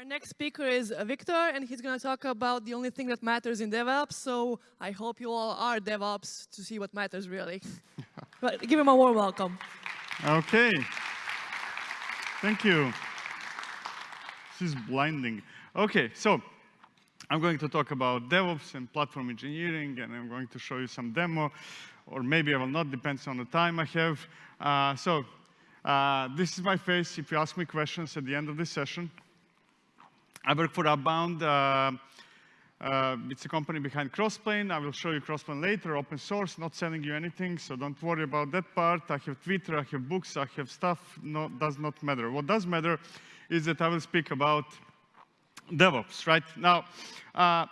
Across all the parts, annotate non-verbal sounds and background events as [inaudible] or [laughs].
Our next speaker is uh, Victor, and he's going to talk about the only thing that matters in DevOps. So I hope you all are DevOps to see what matters really. [laughs] but give him a warm welcome. Okay. Thank you. This is blinding. Okay, so I'm going to talk about DevOps and platform engineering, and I'm going to show you some demo, or maybe I will not, depends on the time I have. Uh, so uh, this is my face if you ask me questions at the end of this session. I work for Upbound. Uh, uh, it's a company behind Crossplane. I will show you Crossplane later, open source, not selling you anything, so don't worry about that part. I have Twitter, I have books, I have stuff, no, does not matter. What does matter is that I will speak about DevOps, right? Now, uh,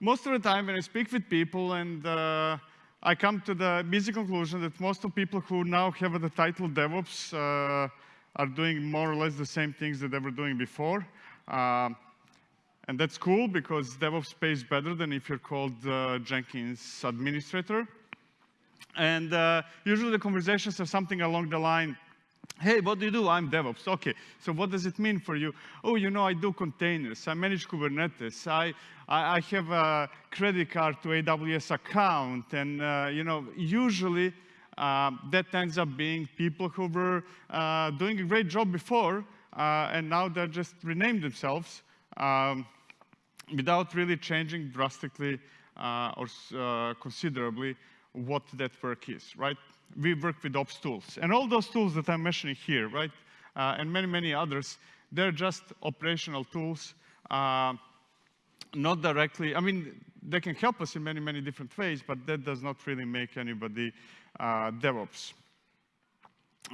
most of the time when I speak with people and uh, I come to the busy conclusion that most of people who now have the title DevOps uh, are doing more or less the same things that they were doing before. Uh, and that's cool because DevOps pays better than if you're called uh, Jenkins administrator. And uh, usually the conversations are something along the line, hey, what do you do? I'm DevOps. Okay, so what does it mean for you? Oh, you know, I do containers. I manage Kubernetes. I, I, I have a credit card to AWS account. And, uh, you know, usually uh, that ends up being people who were uh, doing a great job before, uh, and now they're just renamed themselves um, without really changing drastically uh, or uh, considerably what that work is, right? We work with ops tools. And all those tools that I'm mentioning here, right, uh, and many, many others, they're just operational tools, uh, not directly, I mean, they can help us in many, many different ways, but that does not really make anybody uh, DevOps.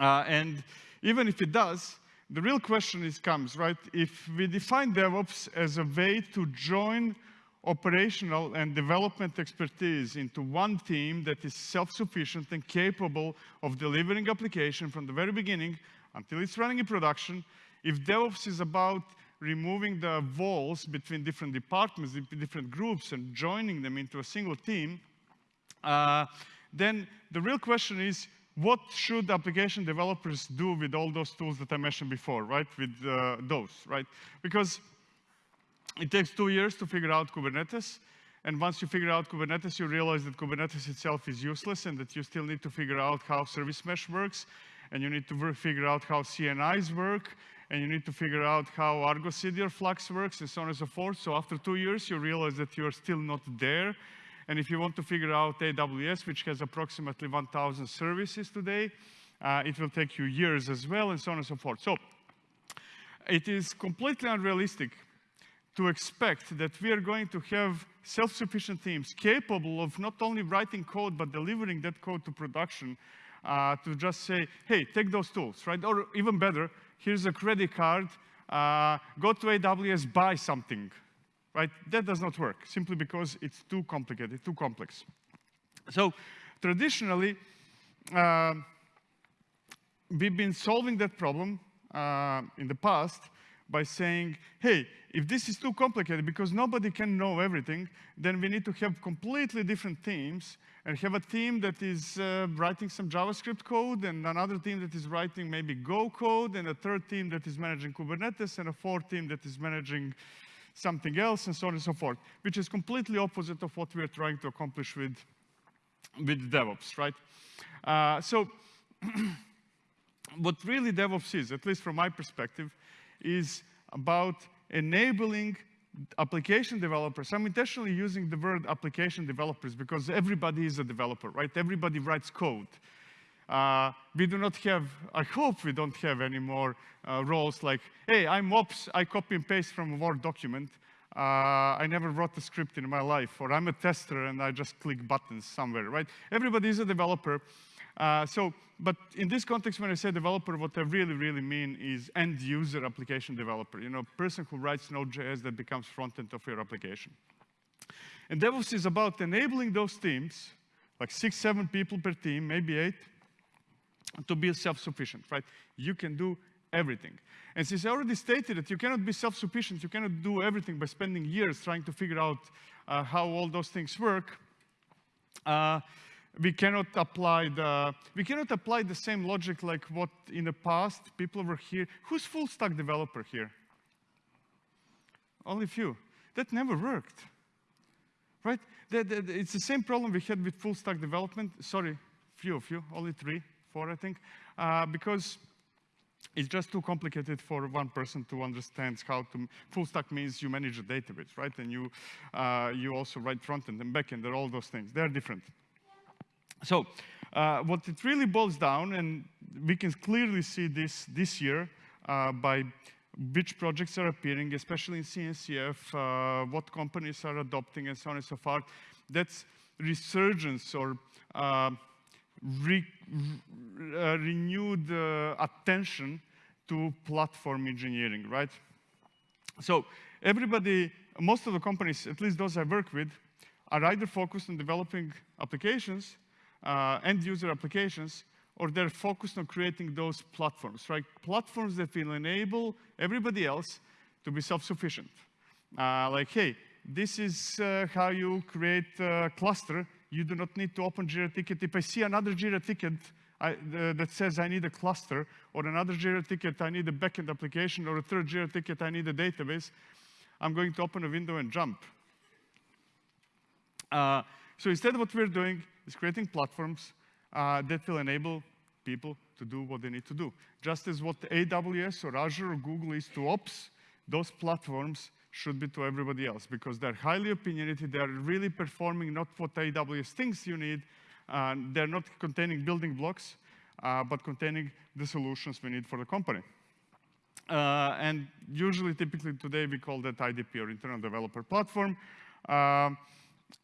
Uh, and even if it does, the real question is comes, right? If we define DevOps as a way to join operational and development expertise into one team that is self-sufficient and capable of delivering application from the very beginning until it's running in production, if DevOps is about removing the walls between different departments, different groups, and joining them into a single team, uh, then the real question is, what should application developers do with all those tools that I mentioned before, right? With uh, those, right? Because it takes two years to figure out Kubernetes. And once you figure out Kubernetes, you realize that Kubernetes itself is useless and that you still need to figure out how service mesh works. And you need to figure out how CNIs work. And you need to figure out how Argo CD or Flux works and so on and so forth. So after two years, you realize that you're still not there and if you want to figure out AWS, which has approximately 1,000 services today, uh, it will take you years as well, and so on and so forth. So it is completely unrealistic to expect that we are going to have self-sufficient teams capable of not only writing code, but delivering that code to production uh, to just say, hey, take those tools, right? Or even better, here's a credit card, uh, go to AWS, buy something, right? That does not work, simply because it's too complicated, too complex. So traditionally, uh, we've been solving that problem uh, in the past by saying, hey, if this is too complicated because nobody can know everything, then we need to have completely different teams and have a team that is uh, writing some JavaScript code and another team that is writing maybe Go code and a third team that is managing Kubernetes and a fourth team that is managing something else, and so on and so forth, which is completely opposite of what we are trying to accomplish with, with DevOps, right? Uh, so [clears throat] what really DevOps is, at least from my perspective, is about enabling application developers. I'm intentionally using the word application developers because everybody is a developer, right? Everybody writes code. Uh, we do not have, I hope we don't have any more uh, roles like, hey, I'm ops, I copy and paste from a Word document. Uh, I never wrote a script in my life, or I'm a tester and I just click buttons somewhere, right? Everybody is a developer. Uh, so, but in this context, when I say developer, what I really, really mean is end user application developer, you know, person who writes Node.js that becomes front end of your application. And DevOps is about enabling those teams, like six, seven people per team, maybe eight, to be self-sufficient, right? You can do everything. And since I already stated that you cannot be self-sufficient, you cannot do everything by spending years trying to figure out uh, how all those things work, uh, we cannot apply the we cannot apply the same logic like what in the past people were here. Who's full stack developer here? only few. That never worked, right? The, the, it's the same problem we had with full stack development. Sorry, few of you, only three, I think, uh, because it's just too complicated for one person to understand how to, full stack means you manage a database, right? And you, uh, you also write front end and back end, and all those things. They're different. So uh, what it really boils down, and we can clearly see this this year uh, by which projects are appearing, especially in CNCF, uh, what companies are adopting, and so on and so forth. That's resurgence or uh, re uh, renewed uh, attention to platform engineering, right? So everybody, most of the companies, at least those I work with, are either focused on developing applications, uh, end user applications, or they're focused on creating those platforms, right? Platforms that will enable everybody else to be self-sufficient. Uh, like, hey, this is uh, how you create a cluster. You do not need to open Jira ticket. If I see another Jira ticket I, uh, that says I need a cluster, or another Jira ticket, I need a backend application, or a third Jira ticket, I need a database, I'm going to open a window and jump. Uh, so instead what we're doing is creating platforms uh, that will enable people to do what they need to do. Just as what AWS or Azure or Google is to ops, those platforms should be to everybody else because they're highly opinionated, they're really performing not what AWS thinks you need, uh, they're not containing building blocks, uh, but containing the solutions we need for the company. Uh, and usually, typically today, we call that IDP or Internal Developer Platform. Uh,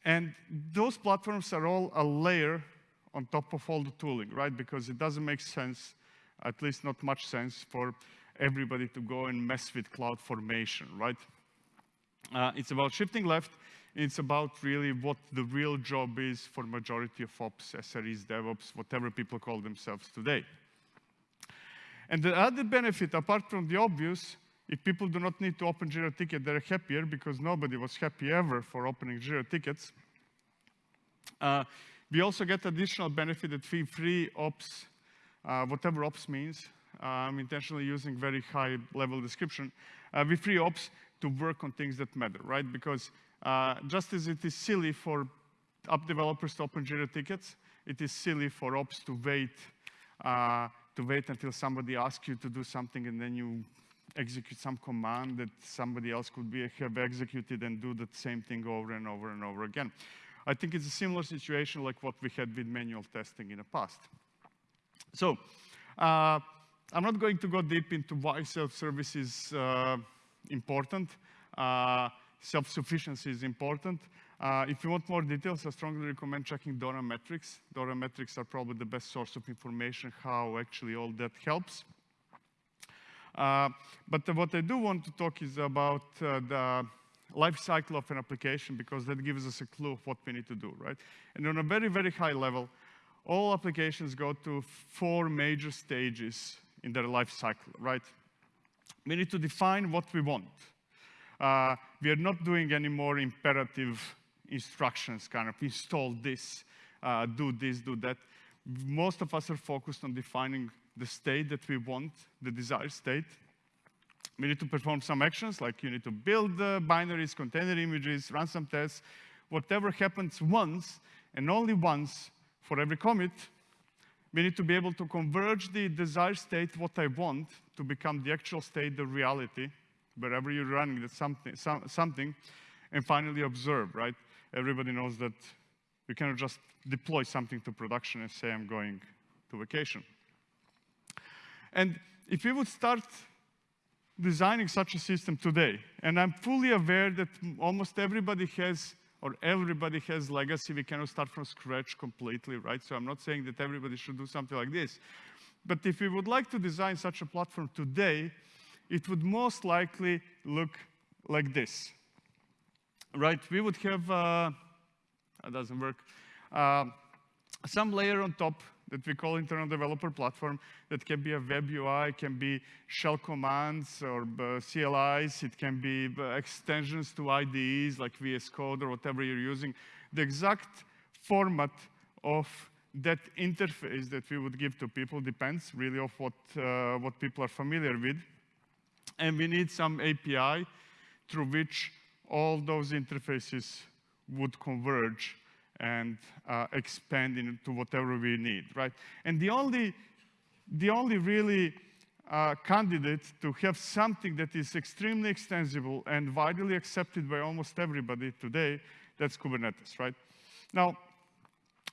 and those platforms are all a layer on top of all the tooling, right? Because it doesn't make sense, at least not much sense, for everybody to go and mess with cloud formation, right? Uh, it's about shifting left. It's about really what the real job is for majority of ops, SREs, DevOps, whatever people call themselves today. And the other benefit, apart from the obvious, if people do not need to open Jira ticket, they're happier because nobody was happy ever for opening Jira tickets. Uh, we also get additional benefit that we free ops, uh, whatever ops means. Uh, I'm intentionally using very high level description. Uh, we free ops to work on things that matter, right? Because uh, just as it is silly for app developers to open Jira tickets, it is silly for ops to wait uh, to wait until somebody asks you to do something and then you execute some command that somebody else could be, have executed and do the same thing over and over and over again. I think it's a similar situation like what we had with manual testing in the past. So, uh, I'm not going to go deep into why self-service is uh, important. Uh, self-sufficiency is important. Uh, if you want more details, I strongly recommend checking DORA metrics. DORA metrics are probably the best source of information how actually all that helps. Uh, but what I do want to talk is about the life cycle of an application because that gives us a clue of what we need to do, right? And on a very, very high level, all applications go to four major stages in their life cycle, right? We need to define what we want. Uh, we are not doing any more imperative instructions, kind of install this, uh, do this, do that. Most of us are focused on defining the state that we want, the desired state. We need to perform some actions, like you need to build the binaries, container images, run some tests. Whatever happens once, and only once for every commit, we need to be able to converge the desired state, what I want, to become the actual state, the reality, wherever you're running the something, some, something, and finally observe, right? Everybody knows that you cannot just deploy something to production and say, I'm going to vacation. And if we would start designing such a system today, and I'm fully aware that almost everybody has or everybody has legacy, we cannot start from scratch completely, right? So I'm not saying that everybody should do something like this. But if we would like to design such a platform today, it would most likely look like this, right? We would have, uh, that doesn't work, uh, some layer on top that we call internal developer platform that can be a web UI, can be shell commands or uh, CLIs, it can be uh, extensions to IDEs like VS Code or whatever you're using. The exact format of that interface that we would give to people depends really of what, uh, what people are familiar with. And we need some API through which all those interfaces would converge and uh, expand into whatever we need, right? And the only, the only really uh, candidate to have something that is extremely extensible and widely accepted by almost everybody today, that's Kubernetes, right? Now,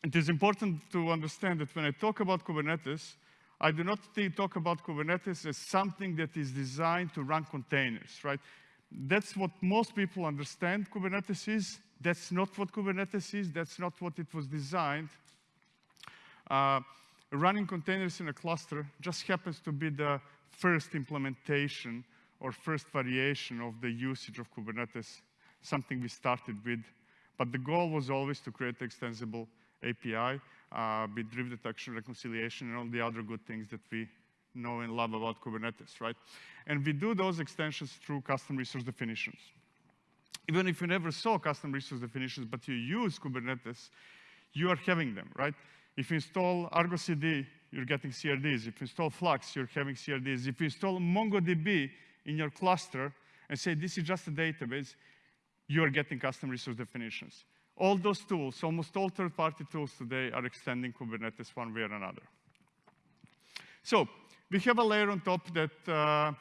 it is important to understand that when I talk about Kubernetes, I do not talk about Kubernetes as something that is designed to run containers, right? That's what most people understand Kubernetes is. That's not what Kubernetes is. That's not what it was designed. Uh, running containers in a cluster just happens to be the first implementation or first variation of the usage of Kubernetes, something we started with. But the goal was always to create extensible API, uh, with drift detection, reconciliation, and all the other good things that we know and love about Kubernetes, right? And we do those extensions through custom resource definitions. Even if you never saw custom resource definitions, but you use Kubernetes, you are having them, right? If you install Argo CD, you're getting CRDs. If you install Flux, you're having CRDs. If you install MongoDB in your cluster and say this is just a database, you are getting custom resource definitions. All those tools, almost all third-party tools today are extending Kubernetes one way or another. So we have a layer on top that uh,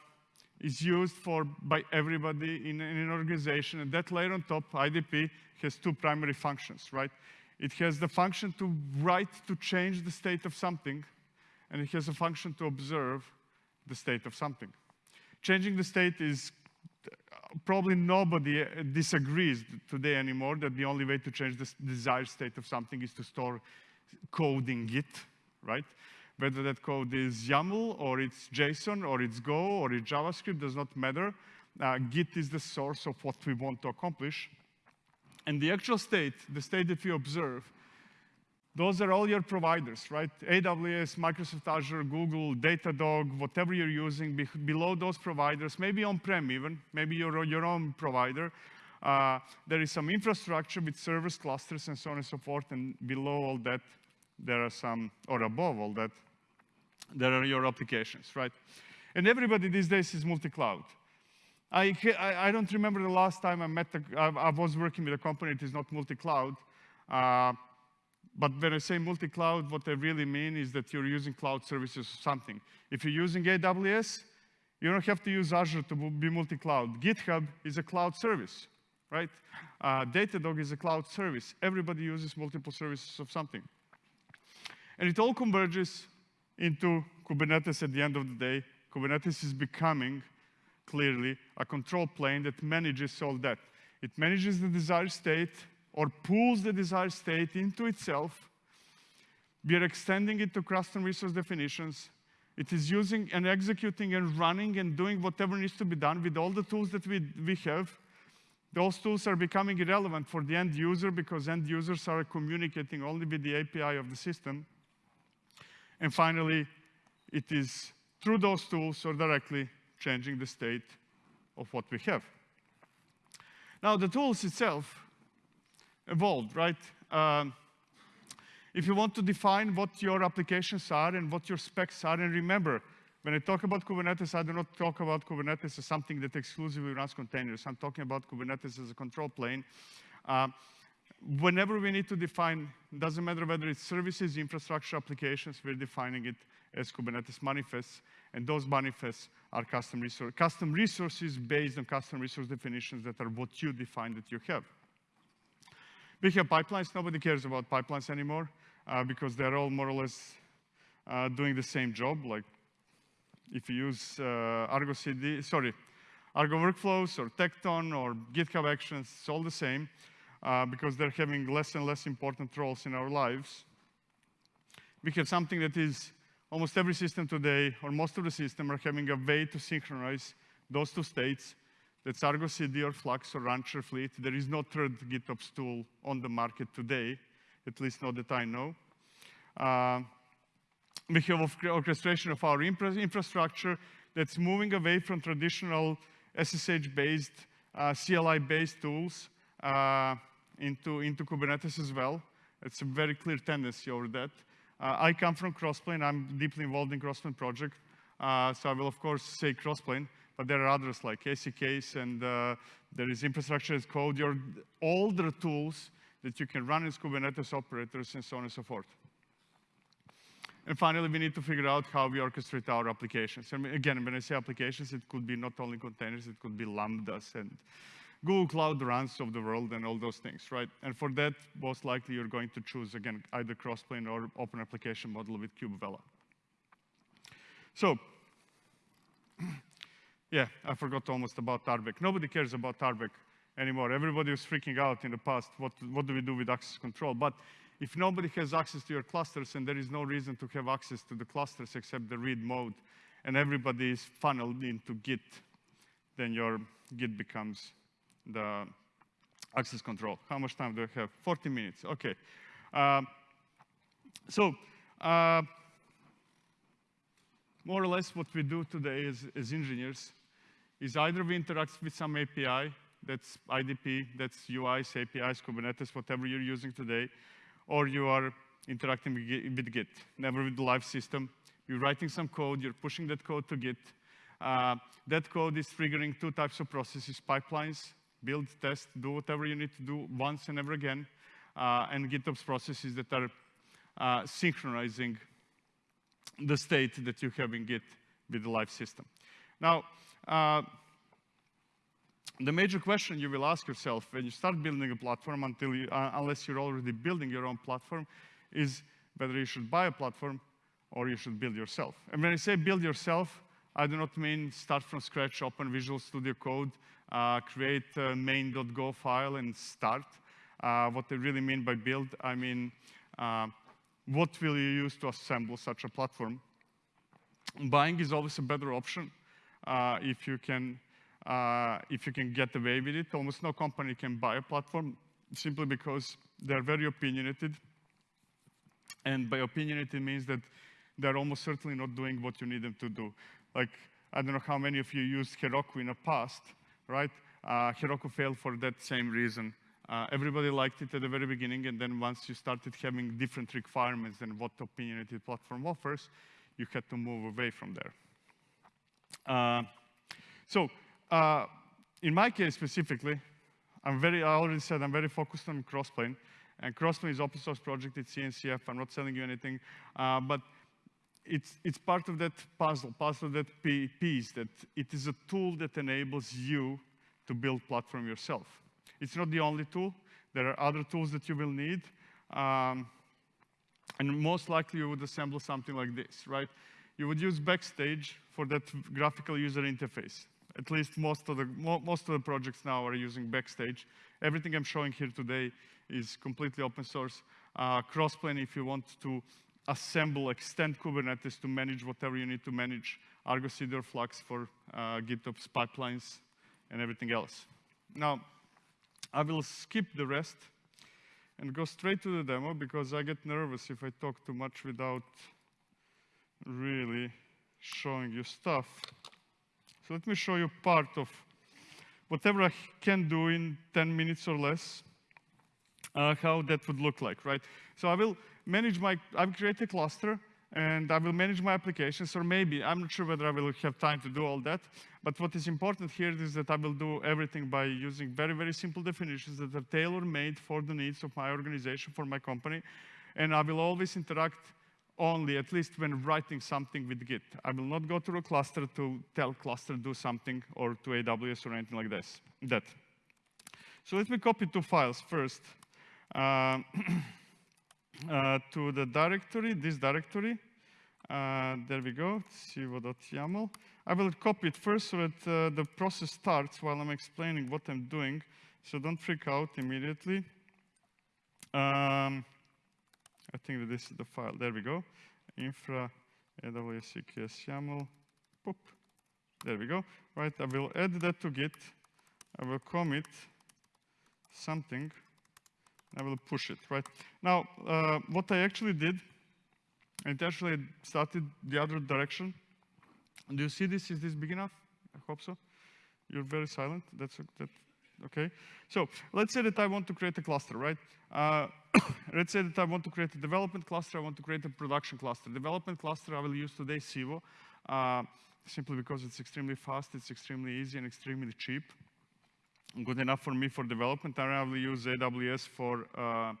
is used for by everybody in, in, an organization, and that layer on top, IDP, has two primary functions, right? It has the function to write to change the state of something, and it has a function to observe the state of something. Changing the state is probably nobody uh, disagrees today anymore that the only way to change the desired state of something is to store code in Git, right? Whether that code is YAML or it's JSON or it's Go or it's JavaScript does not matter. Uh, Git is the source of what we want to accomplish. And the actual state, the state that we observe, those are all your providers, right? AWS, Microsoft Azure, Google, Datadog, whatever you're using, be below those providers, maybe on-prem even, maybe your, your own provider. Uh, there is some infrastructure with servers, clusters, and so on and so forth, and below all that, there are some, or above all that, there are your applications, right? And everybody these days is multi-cloud. I, I, I, don't remember the last time I met, the I was working with a company that is not multi-cloud. Uh, but when I say multi-cloud, what I really mean is that you're using cloud services or something. If you're using AWS, you don't have to use Azure to be multi-cloud. GitHub is a cloud service, right? Uh, Datadog is a cloud service. Everybody uses multiple services of something. And it all converges into Kubernetes at the end of the day. Kubernetes is becoming, clearly, a control plane that manages all that. It manages the desired state, or pulls the desired state into itself. We are extending it to custom resource definitions. It is using and executing and running and doing whatever needs to be done with all the tools that we, we have. Those tools are becoming irrelevant for the end user because end users are communicating only with the API of the system. And finally, it is through those tools or directly changing the state of what we have. Now, the tools itself evolved, right? Um, if you want to define what your applications are and what your specs are, and remember, when I talk about Kubernetes, I do not talk about Kubernetes as something that exclusively runs containers. I'm talking about Kubernetes as a control plane. Uh, whenever we need to define, doesn't matter whether it's services, infrastructure, applications, we're defining it as Kubernetes manifests, and those manifests are custom, resource, custom resources based on custom resource definitions that are what you define that you have. We have pipelines. Nobody cares about pipelines anymore uh, because they're all more or less uh, doing the same job. Like if you use uh, Argo CD, sorry, Argo workflows or Tekton or GitHub Actions, it's all the same uh, because they're having less and less important roles in our lives. We have something that is almost every system today, or most of the system, are having a way to synchronize those two states that's Argo CD or Flux or Rancher Fleet. There is no third GitOps tool on the market today, at least not that I know. Uh, we have orchestration of our infrastructure that's moving away from traditional SSH-based, uh, CLI-based tools uh, into, into Kubernetes as well. It's a very clear tendency over that. Uh, I come from Crossplane. I'm deeply involved in Crossplane project. Uh, so I will, of course, say Crossplane. But there are others like ACKs and uh, there is infrastructure as code, your older tools that you can run as Kubernetes operators and so on and so forth. And finally, we need to figure out how we orchestrate our applications. And again, when I say applications, it could be not only containers, it could be Lambdas and Google Cloud Runs of the world and all those things, right? And for that, most likely you're going to choose, again, either Crossplane or open application model with kubevela. So, yeah, I forgot almost about RBAC. Nobody cares about RBAC anymore. Everybody was freaking out in the past, what, what do we do with access control? But if nobody has access to your clusters and there is no reason to have access to the clusters except the read mode, and everybody is funneled into Git, then your Git becomes the access control. How much time do I have? 40 minutes, okay. Uh, so, uh, more or less what we do today as, as engineers is either we interact with some API, that's IDP, that's UIs, APIs, Kubernetes, whatever you're using today, or you are interacting with Git, never with the live system. You're writing some code, you're pushing that code to Git. Uh, that code is triggering two types of processes, pipelines, build, test, do whatever you need to do once and ever again, uh, and GitOps processes that are uh, synchronizing the state that you have in Git with the live system. Now, uh, the major question you will ask yourself when you start building a platform, until you, uh, unless you're already building your own platform, is whether you should buy a platform or you should build yourself. And when I say build yourself, I do not mean start from scratch, open Visual Studio Code, uh, create a main.go file and start. Uh, what I really mean by build, I mean uh, what will you use to assemble such a platform. Buying is always a better option if you can uh, if you can get away with it. Almost no company can buy a platform simply because they're very opinionated. And by opinionated means that they're almost certainly not doing what you need them to do. Like, I don't know how many of you used Heroku in the past, right? Uh, Heroku failed for that same reason. Uh, everybody liked it at the very beginning, and then once you started having different requirements than what the opinionated platform offers, you had to move away from there. Uh, so uh, in my case specifically, I'm very, I already said I'm very focused on Crossplane. And Crossplane is open source project, it's CNCF, I'm not selling you anything. Uh, but it's, it's part of that puzzle, part of that piece, that it is a tool that enables you to build platform yourself. It's not the only tool. There are other tools that you will need. Um, and most likely you would assemble something like this, right? You would use Backstage for that graphical user interface. At least most of the, most of the projects now are using Backstage. Everything I'm showing here today is completely open source. Uh, Crossplane, if you want to assemble, extend Kubernetes to manage whatever you need to manage, Argo CD or Flux for uh, GitOps pipelines and everything else. Now, I will skip the rest and go straight to the demo because I get nervous if I talk too much without really showing you stuff. So let me show you part of whatever I can do in 10 minutes or less, uh, how that would look like, right? So I will manage my, I will create a cluster, and I will manage my applications, or maybe, I'm not sure whether I will have time to do all that, but what is important here is that I will do everything by using very, very simple definitions that are tailor-made for the needs of my organization, for my company, and I will always interact only, at least when writing something with Git. I will not go to a cluster to tell cluster do something, or to AWS or anything like this, that. So let me copy two files first. Uh, [clears throat] uh, to the directory, this directory. Uh, there we go, civo.yaml. I will copy it first so that uh, the process starts while I'm explaining what I'm doing. So don't freak out immediately. Um, I think that this is the file. There we go. Infra AWS EKS YAML. Boop. There we go. Right, I will add that to Git. I will commit something. I will push it, right? Now, uh, what I actually did, it actually started the other direction. Do you see this? Is this big enough? I hope so. You're very silent. That's that. Okay. So let's say that I want to create a cluster, right? Uh, let's say that I want to create a development cluster. I want to create a production cluster. Development cluster I will use today, Civo. Uh, simply because it's extremely fast, it's extremely easy, and extremely cheap. Good enough for me for development. and I will use AWS for, uh,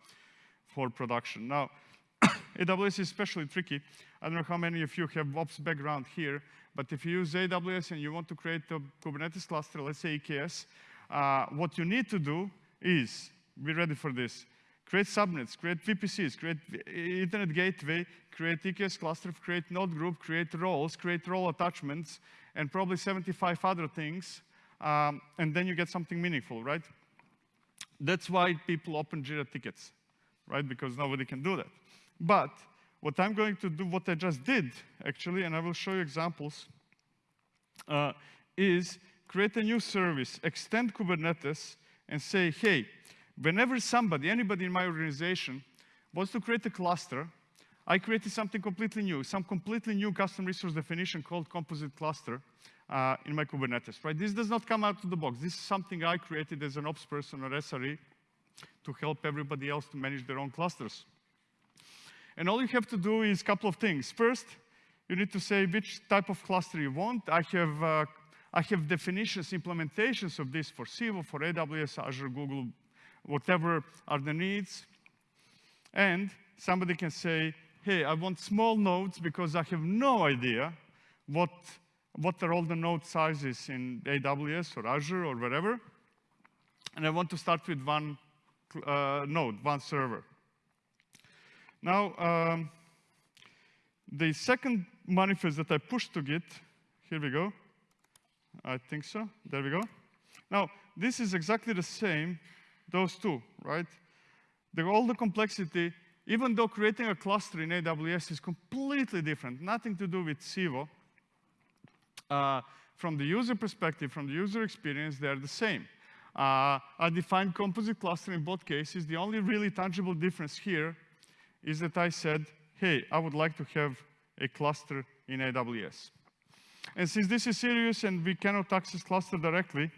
for production. Now, [coughs] AWS is especially tricky. I don't know how many of you have ops background here, but if you use AWS and you want to create a Kubernetes cluster, let's say EKS, uh, what you need to do is, be ready for this, create subnets, create VPCs, create internet gateway, create EKS cluster, create node group, create roles, create role attachments, and probably 75 other things, um, and then you get something meaningful, right? That's why people open Jira tickets, right? Because nobody can do that. But what I'm going to do, what I just did, actually, and I will show you examples, uh, is create a new service, extend Kubernetes, and say, hey, whenever somebody, anybody in my organization, wants to create a cluster, I created something completely new, some completely new custom resource definition called composite cluster uh, in my Kubernetes, right? This does not come out of the box. This is something I created as an ops person or SRE to help everybody else to manage their own clusters. And all you have to do is a couple of things. First, you need to say which type of cluster you want. I have, uh, I have definitions, implementations of this for Civo, for AWS, Azure, Google, whatever are the needs. And somebody can say, hey, I want small nodes because I have no idea what, what are all the node sizes in AWS or Azure or wherever. And I want to start with one uh, node, one server. Now, um, the second manifest that I pushed to Git, here we go. I think so. There we go. Now, this is exactly the same, those two, right? The, all the complexity, even though creating a cluster in AWS is completely different, nothing to do with Civo, uh, from the user perspective, from the user experience, they're the same. Uh, I defined composite cluster in both cases. The only really tangible difference here is that I said, hey, I would like to have a cluster in AWS. And since this is serious and we cannot access cluster directly,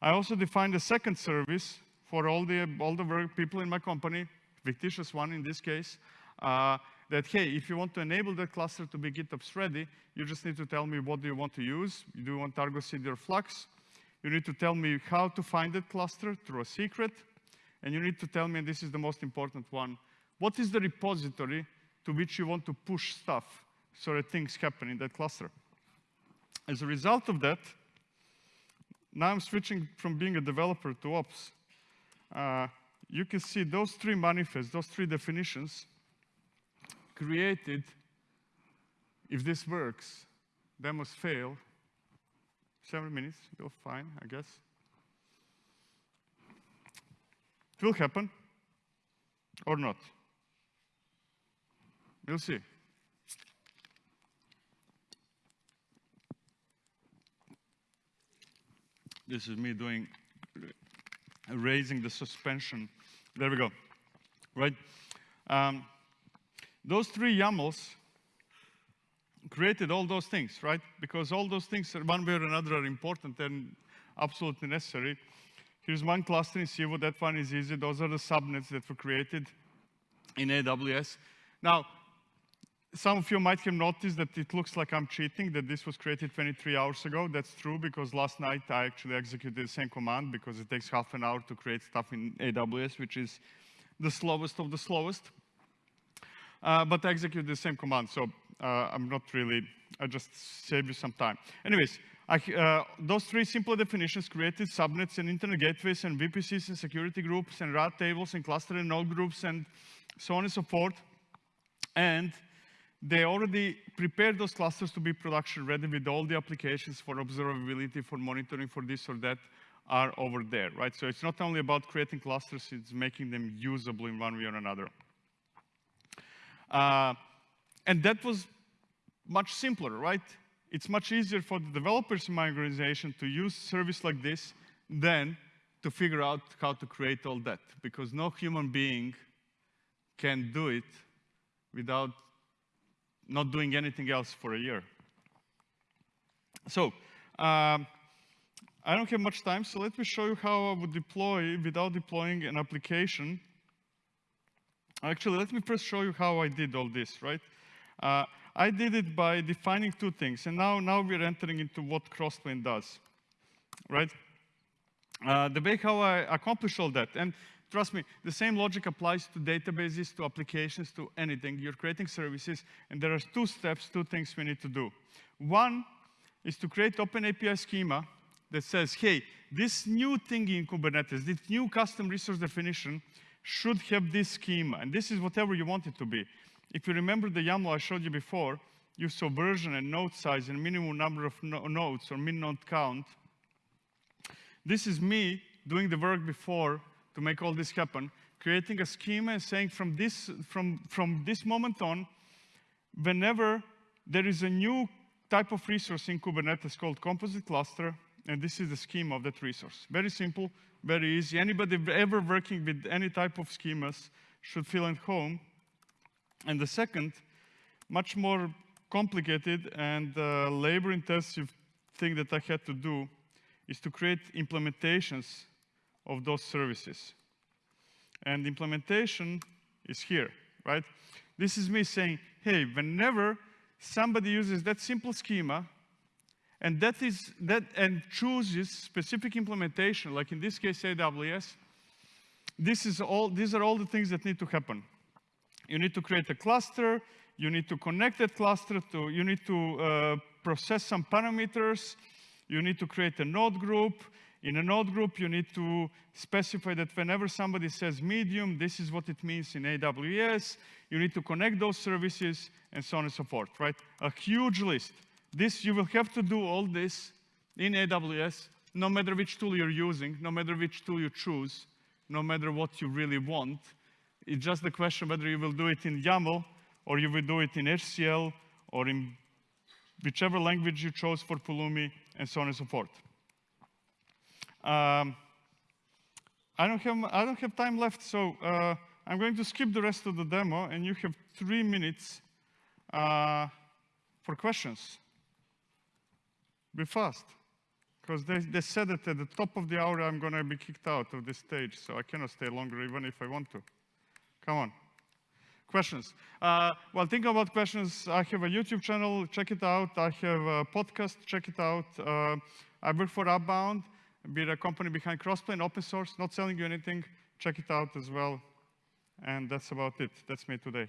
I also defined a second service for all the, all the people in my company, fictitious one in this case, uh, that, hey, if you want to enable that cluster to be GitOps ready, you just need to tell me what do you want to use. Do you want Argo CD or Flux? You need to tell me how to find that cluster through a secret. And you need to tell me, and this is the most important one, what is the repository to which you want to push stuff so that things happen in that cluster? As a result of that, now I'm switching from being a developer to ops. Uh, you can see those three manifests, those three definitions created, if this works, demos fail, seven minutes, will fine, I guess. It will happen or not. We'll see. This is me doing, raising the suspension. There we go, right? Um, those three YAMLs created all those things, right? Because all those things, one way or another, are important and absolutely necessary. Here's one cluster in Civo, that one is easy. Those are the subnets that were created in AWS. Now, some of you might have noticed that it looks like I'm cheating, that this was created 23 hours ago. That's true because last night I actually executed the same command because it takes half an hour to create stuff in AWS, which is the slowest of the slowest. Uh, but I executed the same command, so uh, I'm not really, I just save you some time. Anyways, I, uh, those three simple definitions created subnets and internet gateways and VPCs and security groups and route tables and cluster and node groups and so on and so forth. And they already prepared those clusters to be production ready with all the applications for observability, for monitoring, for this or that are over there, right? So it's not only about creating clusters, it's making them usable in one way or another. Uh, and that was much simpler, right? It's much easier for the developers in my organization to use service like this than to figure out how to create all that, because no human being can do it without not doing anything else for a year. So, um, I don't have much time, so let me show you how I would deploy without deploying an application. Actually, let me first show you how I did all this, right? Uh, I did it by defining two things, and now, now we're entering into what Crossplane does, right? Uh, the way how I accomplish all that, and trust me, the same logic applies to databases, to applications, to anything. You're creating services, and there are two steps, two things we need to do. One is to create open API schema that says, hey, this new thing in Kubernetes, this new custom resource definition should have this schema, and this is whatever you want it to be. If you remember the YAML I showed you before, you saw version and node size and minimum number of no nodes or min node count. This is me doing the work before to make all this happen, creating a schema and saying from this, from, from this moment on, whenever there is a new type of resource in Kubernetes called composite cluster, and this is the schema of that resource. Very simple, very easy. Anybody ever working with any type of schemas should feel at home. And the second, much more complicated and uh, labor-intensive thing that I had to do is to create implementations of those services. And implementation is here, right? This is me saying, hey, whenever somebody uses that simple schema, and that is that and chooses specific implementation, like in this case AWS, this is all these are all the things that need to happen. You need to create a cluster, you need to connect that cluster to, you need to uh, process some parameters, you need to create a node group. In a node group, you need to specify that whenever somebody says medium, this is what it means in AWS. You need to connect those services and so on and so forth, right? A huge list. This, you will have to do all this in AWS, no matter which tool you're using, no matter which tool you choose, no matter what you really want. It's just the question whether you will do it in YAML or you will do it in HCL or in whichever language you chose for Pulumi and so on and so forth. Um, I, don't have, I don't have time left, so uh, I'm going to skip the rest of the demo, and you have three minutes uh, for questions. Be fast, because they, they said that at the top of the hour I'm going to be kicked out of this stage, so I cannot stay longer even if I want to. Come on. Questions. Uh, well, think about questions. I have a YouTube channel, check it out. I have a podcast, check it out. Uh, I work for Upbound, we're a company behind Crossplane, open source, not selling you anything. Check it out as well. And that's about it. That's me today.